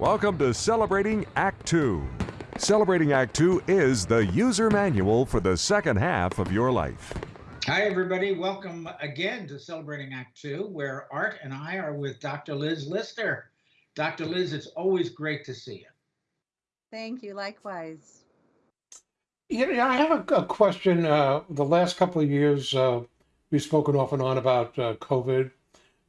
Welcome to Celebrating Act Two. Celebrating Act Two is the user manual for the second half of your life. Hi, everybody. Welcome again to Celebrating Act Two, where Art and I are with Dr. Liz Lister. Dr. Liz, it's always great to see you. Thank you. Likewise. Yeah, yeah, I have a, a question. Uh, the last couple of years, uh, we've spoken off and on about uh, COVID.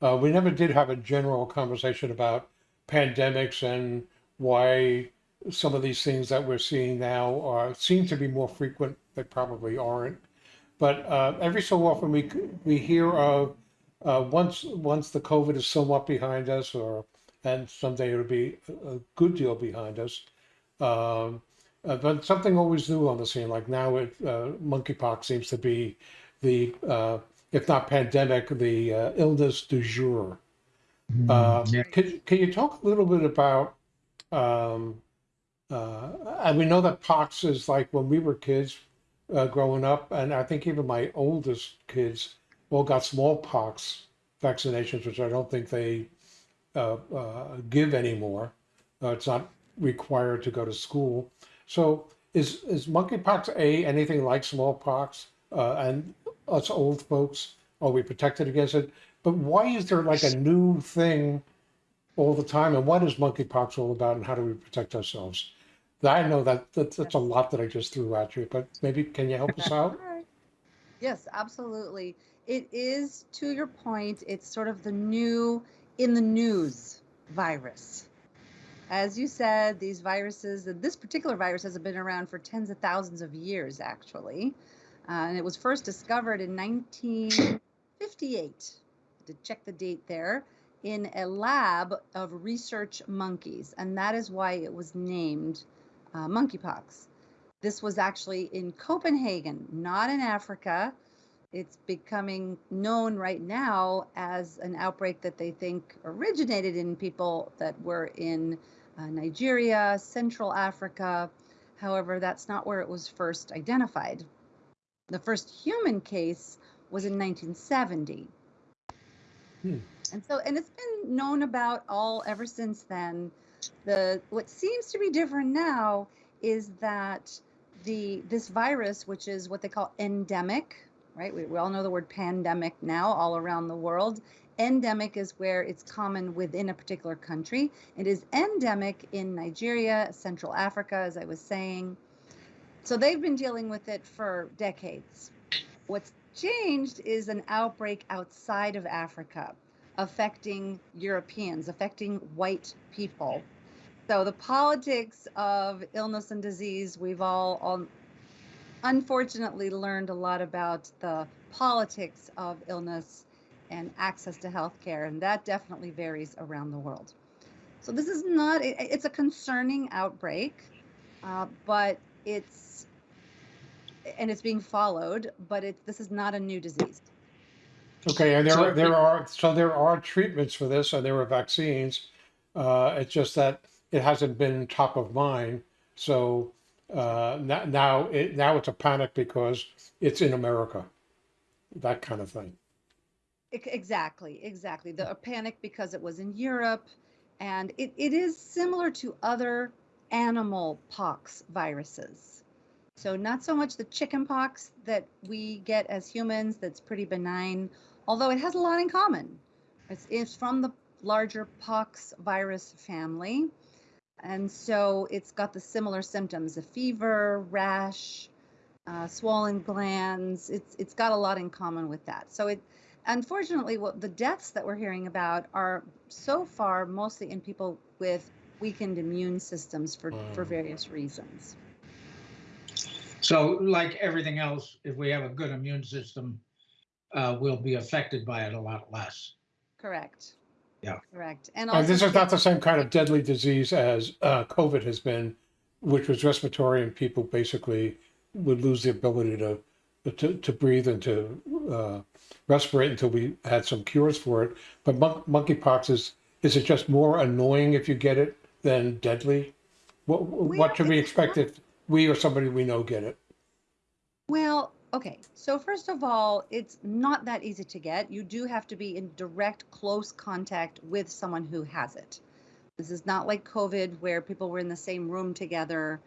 Uh, we never did have a general conversation about pandemics and why some of these things that we're seeing now are seem to be more frequent. They probably aren't, but uh, every so often we we hear of uh, once once the COVID is somewhat behind us, or and someday it'll be a good deal behind us. Um, uh, but something always new on the scene. Like now, it, uh, monkeypox seems to be the, uh, if not pandemic, the uh, illness du jour. Uh, Yeah. Can, can you talk a little bit about? Um, uh, and we know that pox is like when we were kids uh, growing up, and I think even my oldest kids all got smallpox vaccinations, which I don't think they uh, uh, give anymore. Uh, it's not required to go to school. So is is monkeypox a anything like smallpox? Uh, and us old folks are we protected against it? But why is there like a new thing all the time? And what is monkeypox all about? And how do we protect ourselves? I know that, that that's a lot that I just threw at you, but maybe can you help us out? Yes, absolutely. It is, to your point, it's sort of the new in the news virus. As you said, these viruses, this particular virus has been around for tens of thousands of years, actually. Uh, and it was first discovered in 1958, to check the date there, in a lab of research monkeys. And that is why it was named uh, monkeypox. This was actually in Copenhagen, not in Africa. It's becoming known right now as an outbreak that they think originated in people that were in uh, Nigeria, Central Africa. However, that's not where it was first identified. The first human case was in 1970. Hmm. And so, and it's been known about all ever since then. The what seems to be different now is that the this virus, which is what they call endemic, right? We, we all know the word pandemic now all around the world. Endemic is where it's common within a particular country. It is endemic in Nigeria, Central Africa, as I was saying. So they've been dealing with it for decades. What's changed is an outbreak outside of Africa affecting Europeans, affecting white people. So the politics of illness and disease, we've all, all unfortunately learned a lot about the politics of illness and access to healthcare, and that definitely varies around the world. So this is not, it- it's a concerning outbreak, uh, but it's, and it's being followed, but it, this is not a new disease. Okay, and there So are, there are so there are treatments for this, and there are vaccines. Uh, it's just that it hasn't been top of mind. So uh, now now it now it's a panic because it's in America, that kind of thing. Exactly, exactly. The a panic because it was in Europe, and it, it is similar to other animal pox viruses. So not so much the chicken pox that we get as humans, that's pretty benign, although it has a lot in common. It's, it's from the larger pox virus family, and so it's got the similar symptoms: a fever, rash, uh, swollen glands. It's it's got a lot in common with that. So it unfortunately, what the deaths that we're hearing about are so far mostly in people with weakened immune systems for, for Mm. various reasons. So, like everything else, if we have a good immune system, uh, we'll be affected by it a lot less. Correct. Yeah. Correct. And And also, this is not the same kind of deadly disease as uh, COVID has been, which was respiratory, and people basically would lose the ability to to, to breathe and to uh, respirate until we had some cures for it. But mon- monkeypox is is it just more annoying if you get it than deadly? What what should we expect not- if we or somebody we know get it? Well, okay. So first of all, it's not that easy to get. You do have to be in direct, close contact with someone who has it. This is not like COVID where people were in the same room together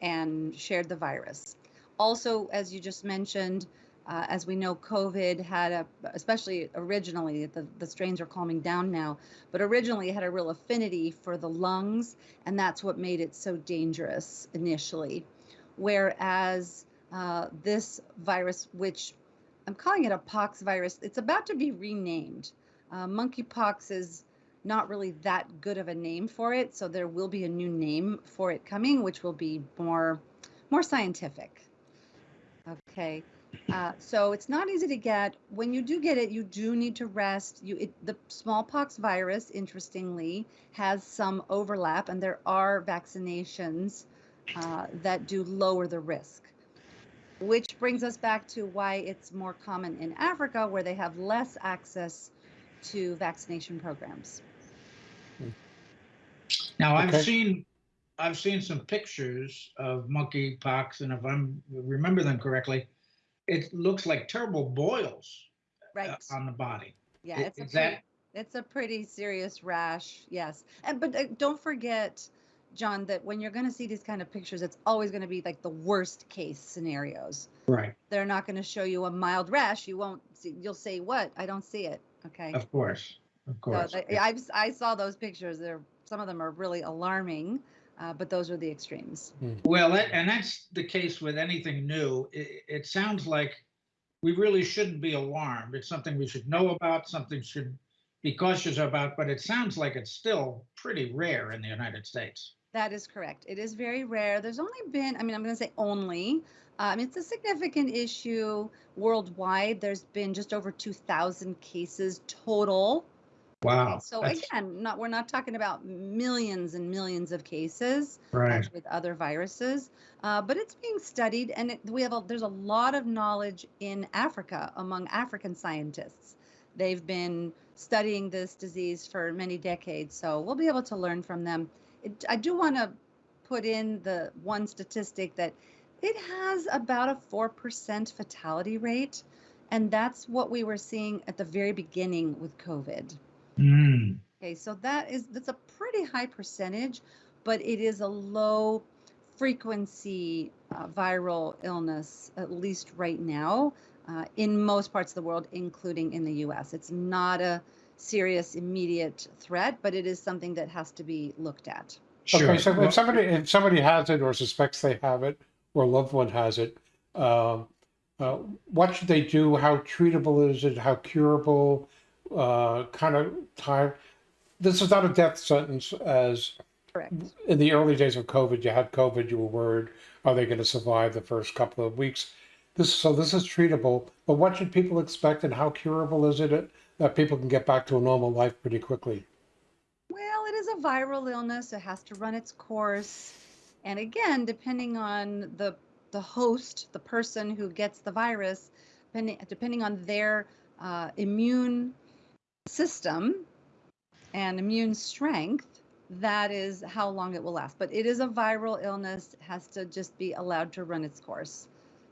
and shared the virus. Also, as you just mentioned, uh, as we know, COVID had a, especially originally, the, the strains are calming down now, but originally it had a real affinity for the lungs, and that's what made it so dangerous initially. Whereas uh, this virus, which I'm calling it a pox virus, it's about to be renamed. Uh, monkeypox is not really that good of a name for it, so there will be a new name for it coming, which will be more, more scientific. Okay. Uh, so it's not easy to get. When you do get it, you do need to rest. You it, the smallpox virus, interestingly, has some overlap, and there are vaccinations uh, that do lower the risk. Which brings us back to why it's more common in Africa, where they have less access to vaccination programs. Now, I've seen, I've seen some pictures of monkeypox, and if I'm, remember them correctly, it looks like terrible boils uh, Right. on the body. Yeah, I- it's a pretty, it's a pretty serious rash. Yes, and but uh, don't forget, John, that when you're going to see these kind of pictures, it's always going to be like the worst case scenarios. Right, They're not going to show you a mild rash. You won't. See, you'll say, "What? I don't see it." Okay. of course, of So course. I, I've I saw those pictures. They're some of them are really alarming, uh, but those are the extremes. Well, that, and that's the case with anything new. It, it sounds like we really shouldn't be alarmed. It's something we should know about, something should be cautious about, but it sounds like it's still pretty rare in the United States. That is correct. It is very rare. There's only been, I mean, I'm going to say only. Um, it's a significant issue worldwide. There's been just over 2,000 cases total. Wow. So that's- again, not we're not talking about millions and millions of cases Right. with other viruses, uh, but it's being studied, and it, we have a, there's a lot of knowledge in Africa among African scientists. They've been studying this disease for many decades, so we'll be able to learn from them. It, I do want to put in the one statistic that it has about a four percent fatality rate, and that's what we were seeing at the very beginning with COVID. Mm, Okay, so that is that's a pretty high percentage, but it is a low frequency uh, viral illness, at least right now, uh, in most parts of the world, including in the U.S. It's not a serious immediate threat, but it is something that has to be looked at. sure. Okay, so Well, if somebody if somebody has it or suspects they have it or a loved one has it, um, uh, what should they do? How treatable is it? How curable? Uh, kind of time. This is not a death sentence, as Correct. in the early days of COVID. You had COVID. You were worried, are they going to survive the first couple of weeks? This so this is treatable. But what should people expect, and how curable is it that people can get back to a normal life pretty quickly? Well, it is a viral illness. It has to run its course. And again, depending on the the host, the person who gets the virus, depending depending on their uh, immune system and immune strength, that is how long it will last. But it is a viral illness. Has to just be allowed to run its course.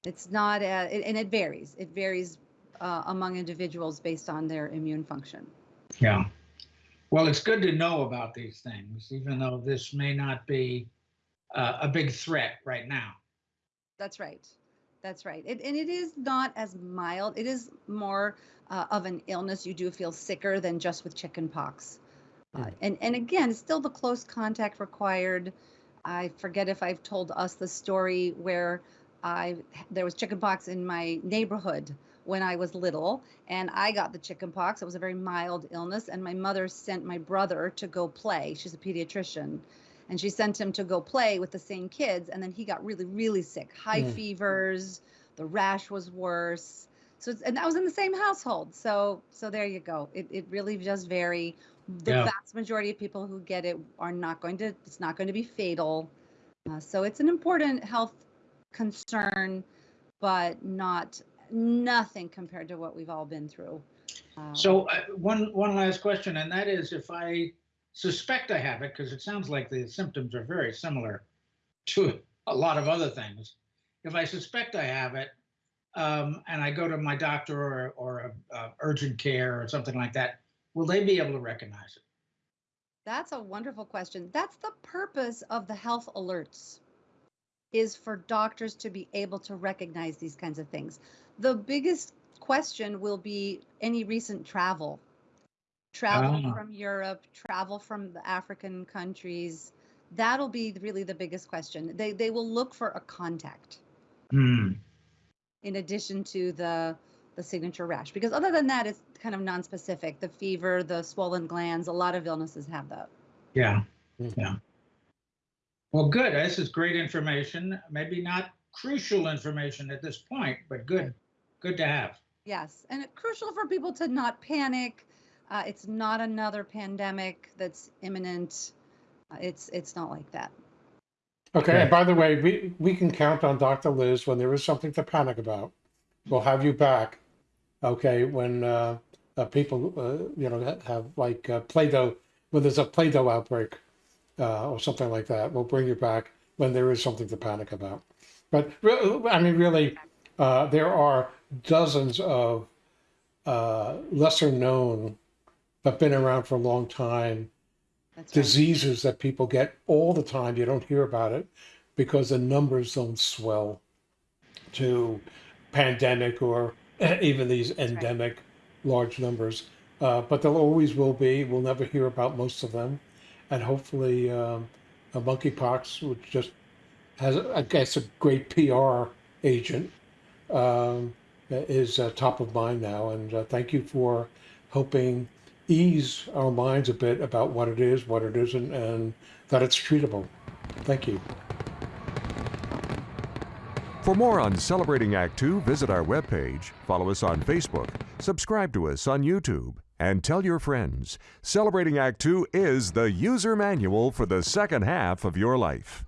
It's not, a, it, and it varies. It varies uh, among individuals based on their immune function. Yeah. Well, it's good to know about these things, even though this may not be uh, a big threat right now. That's right. That's right. It, and it is not as mild. It is more uh, of an illness. You do feel sicker than just with chicken pox. Uh, Mm. and, and again, still the close contact required. I forget if I've told us the story where I there was chicken pox in my neighborhood when I was little, and I got the chicken pox. It was a very mild illness, and my mother sent my brother to go play. She's a pediatrician, and she sent him to go play with the same kids, and then he got really, really sick, high Mm. fevers. The rash was worse. So, it's, and that was in the same household. So, so there you go. It, it really does vary. The Yeah. vast majority of people who get it are not going to. It's not going to be fatal. Uh, so it's an important health concern, but not nothing compared to what we've all been through. Uh, So uh, one one last question, and that is if I suspect I have it, because it sounds like the symptoms are very similar to a lot of other things. If I suspect I have it, um, and I go to my doctor or or a, uh urgent care or something like that, will they be able to recognize it? That's a wonderful question. That's the purpose of the health alerts is for doctors to be able to recognize these kinds of things. The biggest question will be any recent travel. Travel Ah. from Europe, travel from the African countries. That'll be really the biggest question. They they will look for a contact Hmm. in addition to the the signature rash because other than that it's kind of non-specific the fever the swollen glands a lot of illnesses have that Yeah, Mhm. yeah. Well, good. This is great information. Maybe not crucial information at this point, but good, good to have. yes and crucial for people to not panic uh, it's not another pandemic that's imminent Uh, it's it's not like that Okay, Okay. and by the way, we, we can count on Dr. Liz when there is something to panic about. We'll have you back. Okay, when uh, uh, people, uh, you know, have like uh, Play-Doh, when there's a Play-Doh outbreak uh, or something like that, we'll bring you back when there is something to panic about. But re- I mean, really, uh, there are dozens of uh, lesser known, but been around for a long time that's right. diseases that people get all the time. You don't hear about it because the numbers don't swell to pandemic or even these right. endemic large numbers. Uh, but there always will be. We'll never hear about most of them. And hopefully, um, monkeypox, which just has, I guess, a great PR agent, um, is uh, top of mind now. And uh, thank you for helping ease our minds a bit about what it is, what it isn't, and that it's treatable. Thank you. For more on Celebrating Act Two, visit our webpage, follow us on Facebook, subscribe to us on YouTube, and tell your friends. Celebrating Act Two is the user manual for the second half of your life.